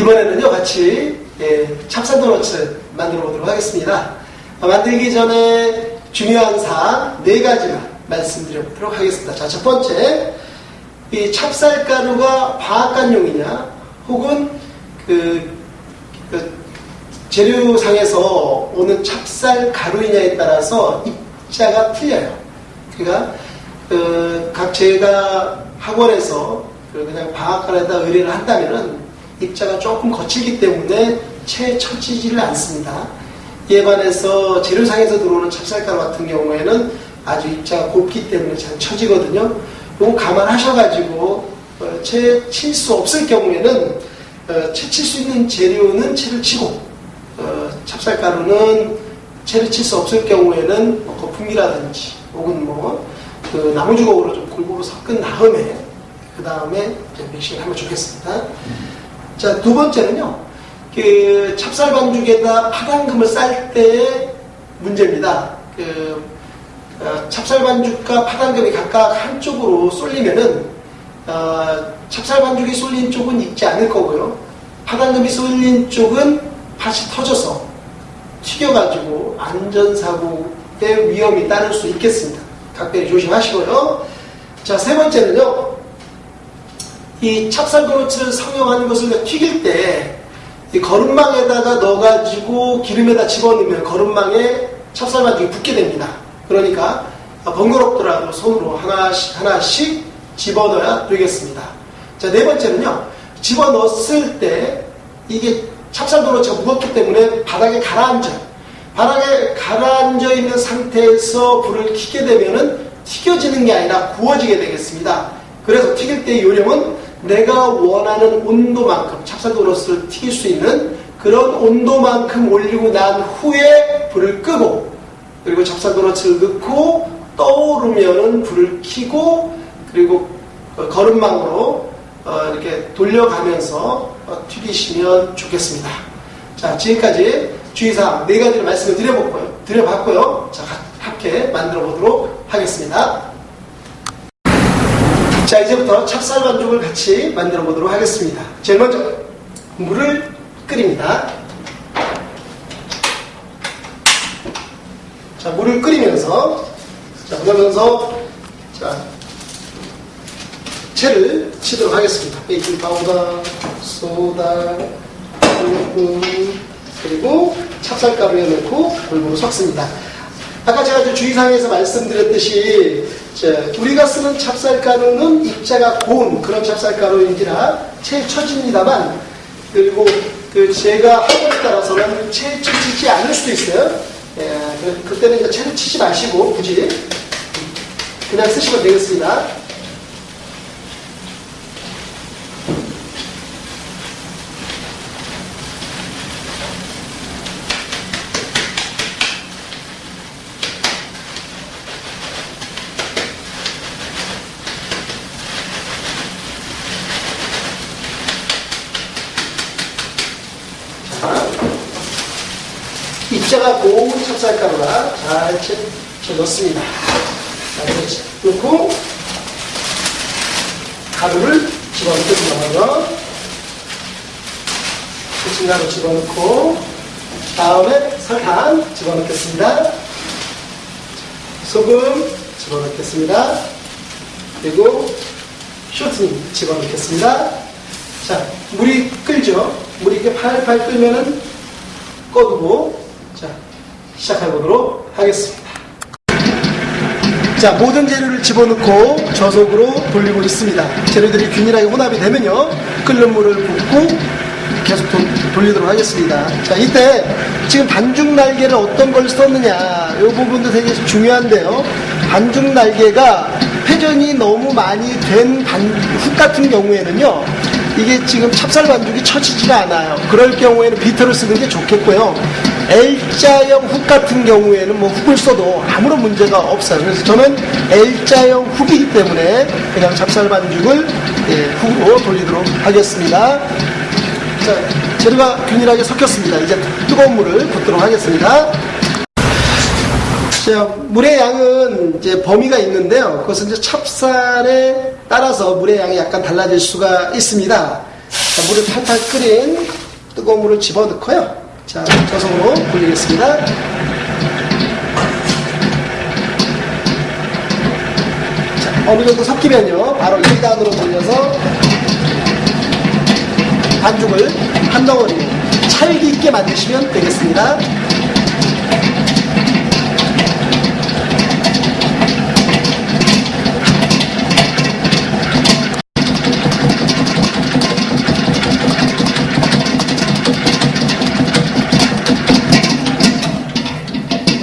이번에는요 같이 예, 찹쌀 도너츠 만들어 보도록 하겠습니다. 어, 만들기 전에 중요한 사항 네 가지만 말씀드려 보도록 하겠습니다. 자, 첫 번째 이 찹쌀가루가 방앗간용이냐 혹은 그, 그 재료상에서 오는 찹쌀가루이냐에 따라서 입자가 틀려요. 그러니까 그, 각 제가 학원에서 그 그냥 방앗간에다 의뢰를 한다면은 입자가 조금 거칠기 때문에 채 쳐지지를 않습니다. 이에 반해서 재료상에서 들어오는 찹쌀가루 같은 경우에는 아주 입자가 곱기 때문에 잘 쳐지거든요. 이거 감안하셔가지고 어, 채칠 수 없을 경우에는 어, 채칠 수 있는 재료는 채를 치고 어, 찹쌀가루는 채를 칠 수 없을 경우에는 뭐 거품이라든지 혹은 뭐 그 나무주걱으로 좀 골고루 섞은 다음에 그 다음에 믹싱을 하면 좋겠습니다. 자, 두 번째는요. 그 찹쌀 반죽에다 파당금을 쌀 때의 문제입니다. 그 어, 찹쌀 반죽과 파당금이 각각 한쪽으로 쏠리면은 어, 찹쌀 반죽이 쏠린 쪽은 익지 않을 거고요. 파당금이 쏠린 쪽은 팥이 터져서 튀겨가지고 안전사고의 위험이 따를 수 있겠습니다. 각별히 조심하시고요. 자, 세 번째는요. 이 찹쌀 도너츠를 사용하는 것을 튀길 때 이 거름망에다가 넣어가지고 기름에다 집어넣으면 거름망에 찹쌀 반죽이 붙게 됩니다. 그러니까 번거롭더라도 손으로 하나씩 하나씩 집어넣어야 되겠습니다. 자, 네 번째는요. 집어넣었을 때 이게 찹쌀 도너츠가 무겁기 때문에 바닥에 가라앉아요. 바닥에 가라앉아 있는 상태에서 불을 켜게 되면은 튀겨지는 게 아니라 구워지게 되겠습니다. 그래서 튀길 때의 요령은 내가 원하는 온도만큼 도너스를 튀길 수 있는 그런 온도만큼 올리고 난 후에 불을 끄고 그리고 도너츠를 넣고 떠오르면은 불을 켜고 그리고 거름망으로 어, 이렇게 돌려가면서 어, 튀기시면 좋겠습니다. 자 지금까지 주의사항 네 가지를 말씀을 드려봤고요. 드려봤고요. 자 함께 만들어 보도록 하겠습니다. 자, 이제부터 찹쌀 반죽을 같이 만들어 보도록 하겠습니다. 제일 먼저 물을 끓입니다. 자, 물을 끓이면서 자, 그러면서 자, 체를 치도록 하겠습니다. 베이킹 파우더, 소다, 꿀, 그리고 찹쌀가루에 넣고 골고루 섞습니다. 아까 제가 주의사항에서 말씀드렸듯이 우리가 쓰는 찹쌀가루는 입자가 고운 그런 찹쌀가루인지라 채 쳐집니다만 그리고 그 제가 학원에 따라서는 채 쳐지지 않을 수도 있어요. 예, 그때는 이제 채를 치지 마시고 굳이 그냥 쓰시면 되겠습니다. 입자가 고운 찹쌀가루가 잘 채, 채 넣습니다. 자, 넣고 가루를 집어넣겠습니다. 부침가루 집어넣고 다음에 설탕 집어넣겠습니다. 소금 집어넣겠습니다. 그리고 쇼트닝 집어넣겠습니다. 자, 물이 끓죠? 물이 이렇게 팔팔 끓면은 꺼두고 자, 시작해 보도록 하겠습니다. 자, 모든 재료를 집어넣고 저속으로 돌리고 있습니다. 재료들이 균일하게 혼합이 되면요. 끓는 물을 붓고 계속 도, 돌리도록 하겠습니다. 자, 이때 지금 반죽 날개를 어떤 걸 썼느냐, 이 부분도 되게 중요한데요. 반죽 날개가 회전이 너무 많이 된 반, 훅 같은 경우에는요. 이게 지금 찹쌀 반죽이 처지지가 않아요. 그럴 경우에는 비터를 쓰는 게 좋겠고요. L자형 훅 같은 경우에는 뭐 훅을 써도 아무런 문제가 없어요. 그래서 저는 L자형 훅이기 때문에 그냥 찹쌀 반죽을 예, 훅으로 돌리도록 하겠습니다. 자, 재료가 균일하게 섞였습니다. 이제 뜨거운 물을 붓도록 하겠습니다. 자, 물의 양은 이제 범위가 있는데요. 그것은 이제 찹쌀에 따라서 물의 양이 약간 달라질 수가 있습니다. 자, 물을 팔팔 끓인 뜨거운 물을 집어넣고요. 자, 저속으로 굴리겠습니다. 자, 어느 정도 섞이면요. 바로 2단으로 돌려서 반죽을 한 덩어리 찰기 있게 만드시면 되겠습니다.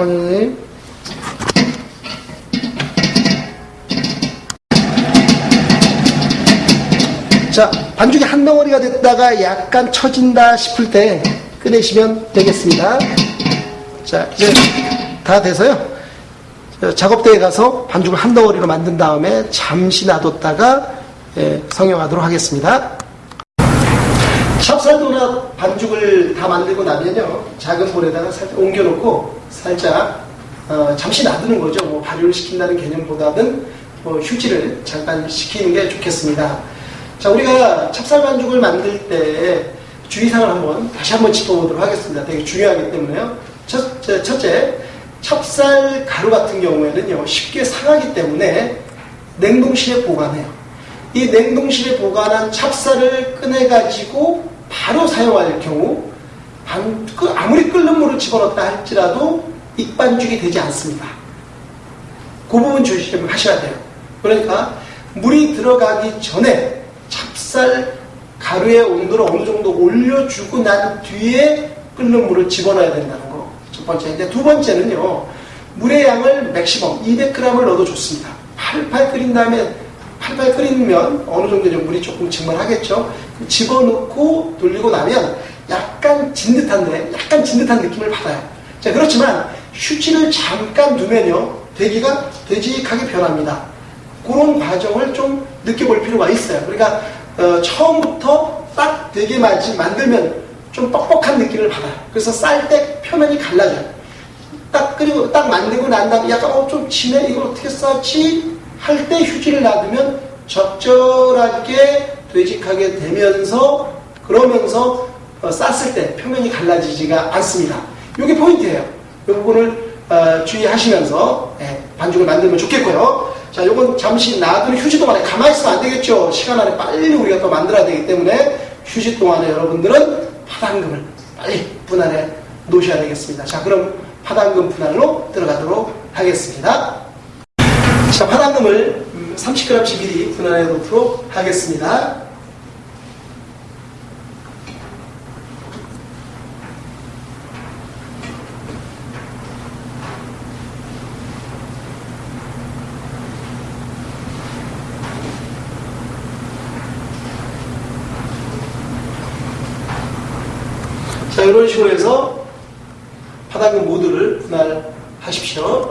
어머님. 자, 반죽이 한 덩어리가 됐다가 약간 처진다 싶을 때 꺼내시면 되겠습니다. 자, 이제 다 돼서요. 저 작업대에 가서 반죽을 한 덩어리로 만든 다음에 잠시 놔뒀다가 예, 성형하도록 하겠습니다. 찹쌀도넛 반죽을 다 만들고 나면요 작은 볼에다가 살짝 옮겨놓고 살짝 어, 잠시 놔두는 거죠. 뭐 발효를 시킨다는 개념보다는 뭐 휴지를 잠깐 식히는 게 좋겠습니다. 자 우리가 찹쌀 반죽을 만들 때 주의사항을 한번 다시 한번 짚어보도록 하겠습니다. 되게 중요하기 때문에요. 첫, 째- 첫째 찹쌀 가루 같은 경우에는요 쉽게 상하기 때문에 냉동실에 보관해요. 이 냉동실에 보관한 찹쌀을 꺼내 가지고 바로 사용할 경우 반- 그 아무리 끓는 물을 집어넣었다 할지라도 익반죽이 되지 않습니다. 그 부분 조심하셔야 돼요. 그러니까 물이 들어가기 전에 찹쌀 가루의 온도를 어느 정도 올려주고 난 뒤에 끓는 물을 집어넣어야 된다는 거. 첫 번째인데 두 번째는요. 물의 양을 맥시멈 200g을 넣어도 좋습니다. 팔팔 끓인 다음에 팔팔 끓이면 어느 정도 물이 조금 증발하겠죠. 집어넣고 돌리고 나면 약간 진 듯한데 약간 진 듯한 느낌을 받아요. 자 그렇지만 휴지를 잠깐 두면요 대기가 되직하게 변합니다. 그런 과정을 좀 느껴볼 필요가 있어요. 그러니까 어, 처음부터 딱 되게 만들면 좀 뻑뻑한 느낌을 받아요. 그래서 쌀 때 표면이 갈라져요. 딱 그리고 딱 만들고 난 다음에 약간 어, 좀 진해 이걸 어떻게 썼지 할 때 휴지를 놔두면 적절하게 되직하게 되면서 그러면서 어, 쌌을 때 표면이 갈라지지가 않습니다. 이게 포인트예요. 이 부분을 어, 주의하시면서 예, 반죽을 만들면 좋겠고요. 자, 요건 잠시 놔두는 휴지 동안에 가만히 있으면 안 되겠죠. 시간 안에 빨리 우리가 또 만들어야 되기 때문에 휴지 동안에 여러분들은 파당금을 빨리 분할해 놓으셔야 되겠습니다. 자, 그럼 파당금 분할로 들어가도록 하겠습니다. 자, 파당금을 30g씩 미리 분할해 놓도록 하겠습니다. 자, 이런 식으로 해서 파당금 모두를 분할하십시오.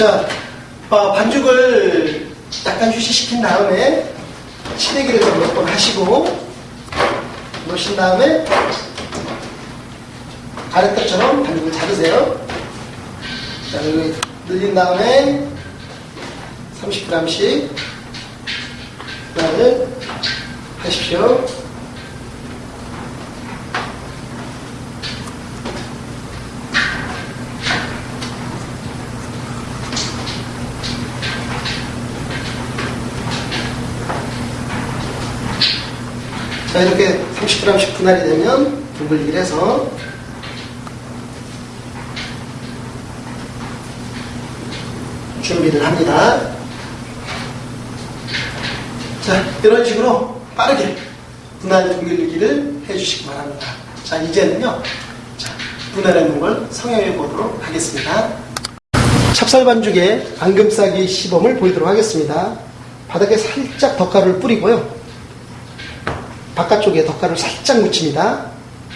자, 어, 반죽을 약간 휴식시킨 다음에 좀몇번 하시고 놓으신 다음에 가래떡처럼 반죽을 자르세요. 자, 여기 늘린 다음에 30g씩 분할을 하십시오. 자, 이렇게 30g씩 분할이 되면 두블리기를 해서 준비를 합니다. 자, 이런 식으로 빠르게 분할 동글리기를 해주시기 바랍니다. 자, 이제는요, 자, 분할해 놓은 걸 성형해 보도록 하겠습니다. 찹쌀 반죽에 앙금 싸기 시범을 보이도록 하겠습니다. 바닥에 살짝 덧가루를 뿌리고요. 바깥쪽에 덧가루를 살짝 묻힙니다.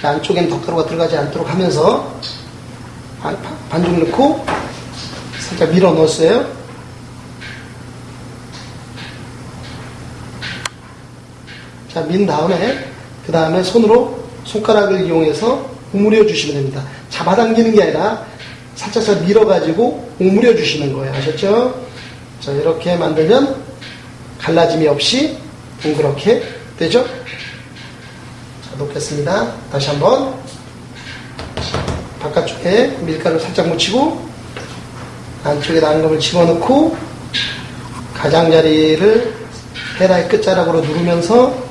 안쪽엔 덧가루가 들어가지 않도록 하면서 반- 반죽 넣고 살짝 밀어 넣었어요. 자, 민 다음에 그 다음에 손으로 손가락을 이용해서 오므려 주시면 됩니다. 잡아당기는 게 아니라 살짝살 밀어가지고 오므려 주시는 거예요. 아셨죠? 자, 이렇게 만들면 갈라짐이 없이 동그랗게 되죠? 자, 자, 놓겠습니다. 다시 한번 바깥쪽에 밀가루 살짝 묻히고 안쪽에 앙금을 집어넣고 가장자리를 헤라의 끝자락으로 누르면서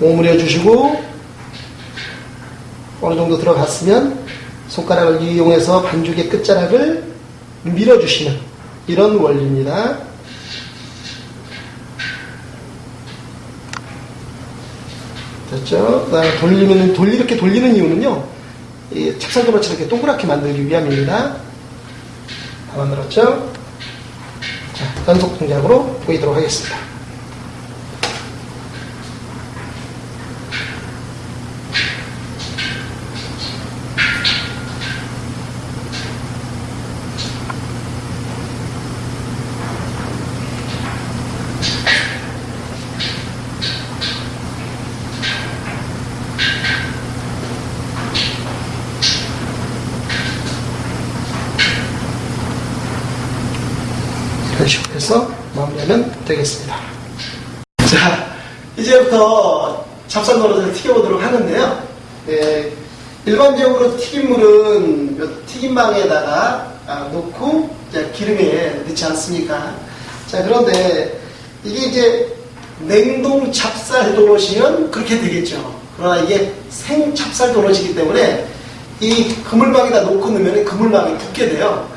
오므려 주시고 어느 정도 들어갔으면 손가락을 이용해서 반죽의 끝자락을 밀어주시는 이런 원리입니다. 됐죠? 그다음에 돌리면 돌 이렇게 돌리는 이유는요. 이 찹쌀도넛을 이렇게 동그랗게 만들기 위함입니다. 다 만들었죠? 자, 연속 동작으로 보이도록 하겠습니다. 해서 마무리하면 되겠습니다. 자, 이제부터 찹쌀노릇을 튀겨보도록 하는데요. 네, 일반적으로 튀김물은 요 튀김망에다가 아, 놓고 기름에 넣지 않습니까? 자, 그런데 이게 이제 냉동 찹쌀 도넛이면 그렇게 되겠죠. 그러나 이게 생 찹쌀 도넛이기 때문에 이 그물망에다 놓고 넣으면 그물망이 붙게 돼요.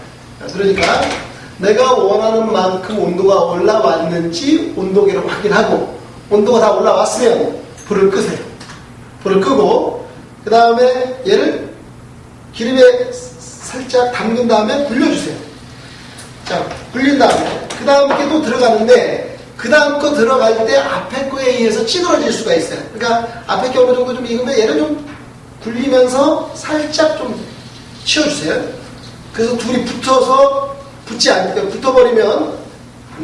그러니까 내가 원하는 만큼 온도가 올라왔는지 온도계를 확인하고 온도가 다 올라왔으면 불을 끄세요. 불을 끄고 그 다음에 얘를 기름에 살짝 담근 다음에 굴려주세요. 자, 굴린 다음에 그 다음 게 또 들어가는데 그 다음 거 들어갈 때 앞에 거에 의해서 찌그러질 수가 있어요. 그러니까 앞에 게 어느 정도 좀 익으면 얘를 좀 굴리면서 살짝 좀 치워주세요. 그래서 둘이 붙어서 붙지 않, 붙어버리면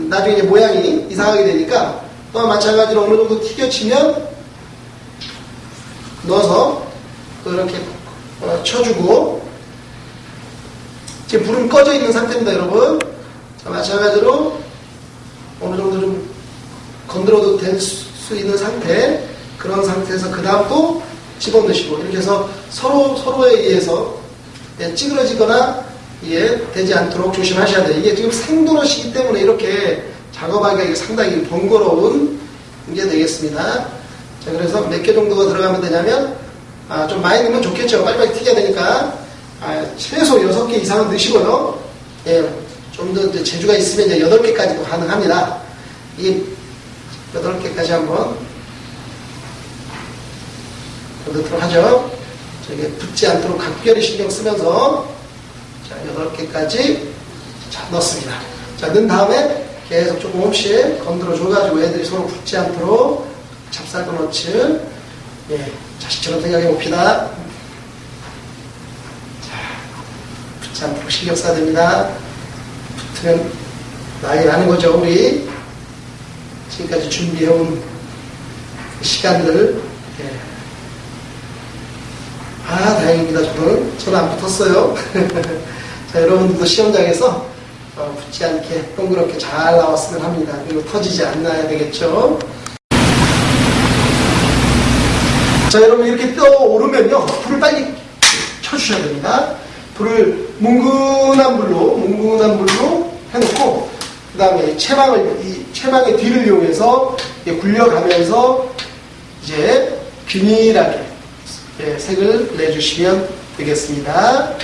나중에 모양이 이상하게 되니까 또한 마찬가지로 어느 정도 튀겨치면 넣어서 그렇게 어, 쳐주고 지금 불은 꺼져 있는 상태입니다, 여러분. 자, 마찬가지로 어느 정도 좀 건드려도 될 수 있는 상태 그런 상태에서 그 다음 또 집어넣으시고 이렇게 해서 서로 서로에 의해서 예, 찌그러지거나 이게 되지 않도록 조심하셔야 돼요. 이게 지금 생도넛이기 때문에 이렇게 작업하기가 상당히 번거로운 게 되겠습니다. 자, 그래서 몇 개 정도가 들어가면 되냐면, 아, 좀 많이 넣으면 좋겠죠. 빨리빨리 튀겨야 되니까, 아, 최소 6개 이상은 넣으시고요. 예, 좀 더 재주가 있으면 이제 8개까지도 가능합니다. 이 8개까지 한번 넣도록 하죠. 자, 이게 붙지 않도록 각별히 신경 쓰면서 자, 8개까지 자, 넣습니다. 자, 넣은 다음에 계속 조금씩 건드려 줘가지고 애들이 서로 붙지 않도록 찹쌀도너츠 예, 자식처럼 생각해 봅시다. 자, 붙지 않도록 신경 써야 됩니다. 붙으면 난리 나는 거죠, 우리. 지금까지 준비해온 시간들. 예. 아, 다행입니다, 저는. 저는 안 붙었어요. 자, 여러분들도 시험장에서 어, 붙지 않게 동그랗게 잘 나왔으면 합니다. 그리고 터지지 않아야 되겠죠. 자, 여러분 이렇게 떠오르면요. 불을 빨리 켜주셔야 됩니다. 불을 뭉근한 불로, 뭉근한 불로 해놓고, 그 다음에 채망을, 이 채망의 뒤를 이용해서 굴려가면서 이제 균일하게 예, 색을 내주시면 되겠습니다.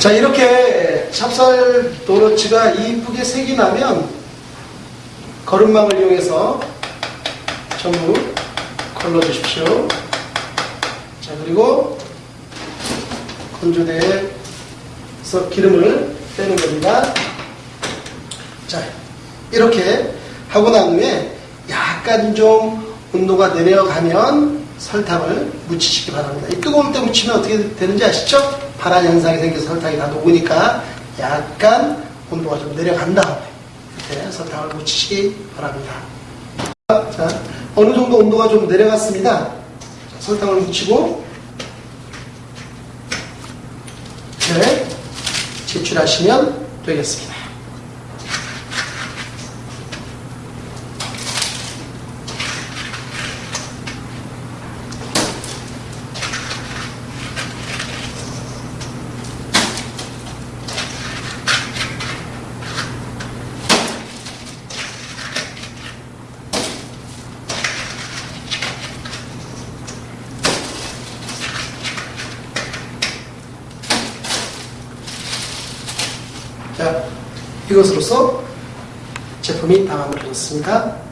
자, 이렇게 찹쌀 도너츠가 이쁘게 색이 나면 거름망을 이용해서 전부 걸러 주십시오. 자, 그리고 건조대에서 기름을 빼는 겁니다. 자, 이렇게 하고 난 후에 약간 좀 온도가 내려가면 설탕을 묻히시기 바랍니다. 이 뜨거울 때 묻히면 어떻게 되는지 아시죠? 파란 현상이 생겨서 설탕이 다 녹으니까 약간 온도가 좀 내려간 다음에 이렇게 설탕을 묻히시기 바랍니다. 자, 어느 정도 온도가 좀 내려갔습니다. 설탕을 묻히고 네, 제출하시면 되겠습니다. 자, 이것으로서 제품이 다 마무리됐습니다.